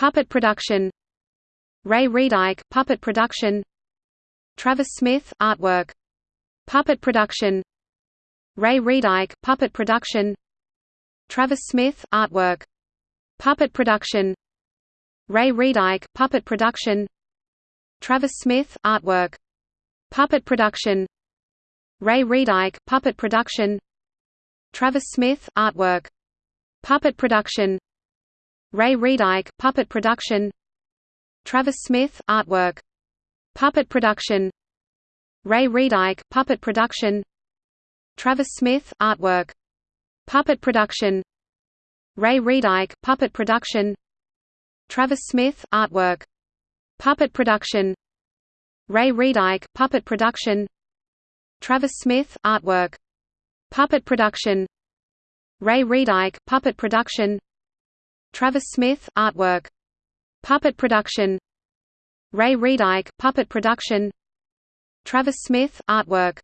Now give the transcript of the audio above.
Puppet production Ray Reedike puppet production Travis Smith artwork Puppet production Ray Reedike puppet production Travis Smith artwork Puppet production Ray Reedike puppet production Travis Smith artwork Puppet production Ray Reedike puppet production Travis Smith artwork Puppet production Ray Reedike puppet production. Travis Smith artwork. Puppet production. Ray Reedike puppet production. Travis Smith artwork. Puppet production. Ray Reedike puppet production. Travis Smith artwork. Puppet production. Ray Reedike puppet production. Travis Smith artwork. Puppet production. Ray Reedike puppet production Travis Smith artwork. Puppet production. Ray Reedike puppet production. Travis Smith artwork